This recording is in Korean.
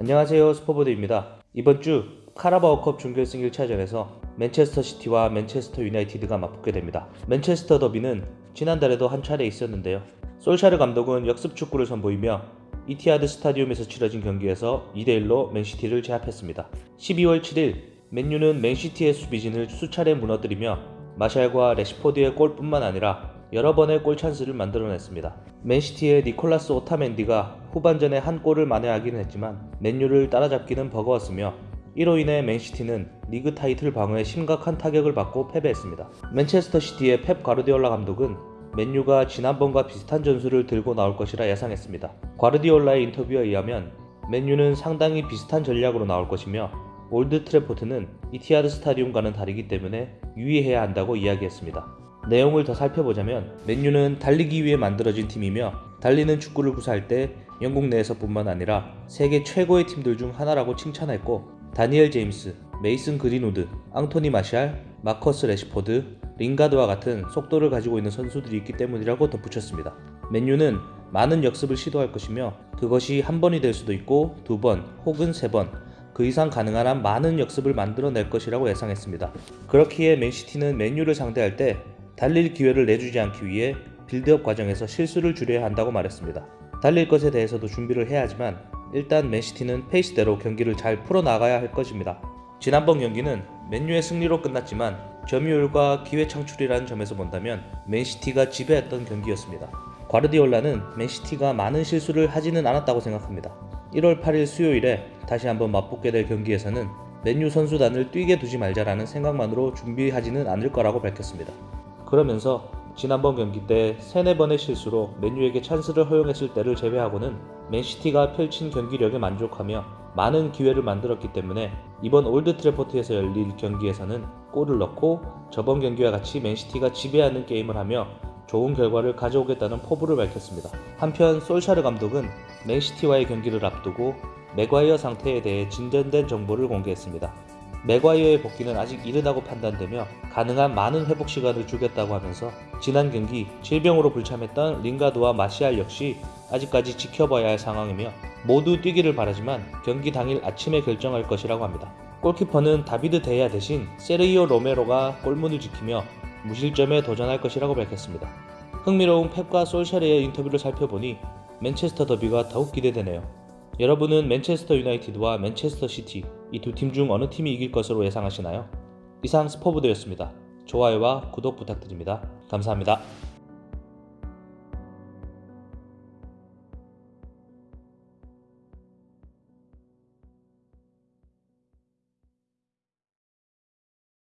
안녕하세요 스포보드입니다. 이번 주 카라바오컵 준결승 1차전에서 맨체스터 시티와 맨체스터 유나이티드가 맞붙게 됩니다. 맨체스터 더비는 지난달에도 한 차례 있었는데요. 솔샤르 감독은 역습 축구를 선보이며 이티하드 스타디움에서 치러진 경기에서 2대1로 맨시티를 제압했습니다. 12월 7일 맨유는 맨시티의 수비진을 수차례 무너뜨리며 마샬과 레시포드의 골뿐만 아니라 여러 번의 골 찬스를 만들어냈습니다. 맨시티의 니콜라스 오타멘디가 후반전에 한 골을 만회하기는 했지만 맨유를 따라잡기는 버거웠으며 이로 인해 맨시티는 리그 타이틀 방어에 심각한 타격을 받고 패배했습니다. 맨체스터 시티의 펩 가르디올라 감독은 맨유가 지난번과 비슷한 전술을 들고 나올 것이라 예상했습니다. 과르디올라의 인터뷰에 의하면 맨유는 상당히 비슷한 전략으로 나올 것이며 올드 트래포드는 이티하드 스타디움과는 다르기 때문에 유의해야 한다고 이야기했습니다. 내용을 더 살펴보자면 맨유는 달리기 위해 만들어진 팀이며 달리는 축구를 구사할 때 영국 내에서 뿐만 아니라 세계 최고의 팀들 중 하나라고 칭찬했고 다니엘 제임스, 메이슨 그린우드, 앙토니 마샬, 마커스 레시포드, 링가드와 같은 속도를 가지고 있는 선수들이 있기 때문이라고 덧붙였습니다. 맨유는 많은 역습을 시도할 것이며 그것이 한 번이 될 수도 있고 두 번 혹은 세 번, 그 이상 가능한 한 많은 역습을 만들어낼 것이라고 예상했습니다. 그렇기에 맨시티는 맨유를 상대할 때 달릴 기회를 내주지 않기 위해 빌드업 과정에서 실수를 줄여야 한다고 말했습니다. 달릴 것에 대해서도 준비를 해야 하지만 일단 맨시티는 페이스대로 경기를 잘 풀어나가야 할 것입니다. 지난번 경기는 맨유의 승리로 끝났지만 점유율과 기회 창출이라는 점에서 본다면 맨시티가 지배했던 경기였습니다. 과르디올라는 맨시티가 많은 실수를 하지는 않았다고 생각합니다. 1월 8일 수요일에 다시 한번 맞붙게 될 경기에서는 맨유 선수단을 뛰게 두지 말자라는 생각만으로 준비하지는 않을 거라고 밝혔습니다. 그러면서 지난번 경기 때 3, 4번의 실수로 맨유에게 찬스를 허용했을 때를 제외하고는 맨시티가 펼친 경기력에 만족하며 많은 기회를 만들었기 때문에 이번 올드 트래포드에서 열릴 경기에서는 골을 넣고 저번 경기와 같이 맨시티가 지배하는 게임을 하며 좋은 결과를 가져오겠다는 포부를 밝혔습니다. 한편 솔샤르 감독은 맨시티와의 경기를 앞두고 맥과이어 상태에 대해 진전된 정보를 공개했습니다. 맥과이어의 복귀는 아직 이르다고 판단되며 가능한 많은 회복 시간을 주겠다고 하면서 지난 경기 질병으로 불참했던 링가드와 마시알 역시 아직까지 지켜봐야 할 상황이며 모두 뛰기를 바라지만 경기 당일 아침에 결정할 것이라고 합니다. 골키퍼는 다비드 데야 대신 세르이오 로메로가 골문을 지키며 무실점에 도전할 것이라고 밝혔습니다. 흥미로운 펩과 솔샤르의 인터뷰를 살펴보니 맨체스터 더비가 더욱 기대되네요. 여러분은 맨체스터 유나이티드와 맨체스터 시티 이 두 팀 중 어느 팀이 이길 것으로 예상하시나요? 이상 스포브드였습니다. 좋아요와 구독 부탁드립니다. 감사합니다.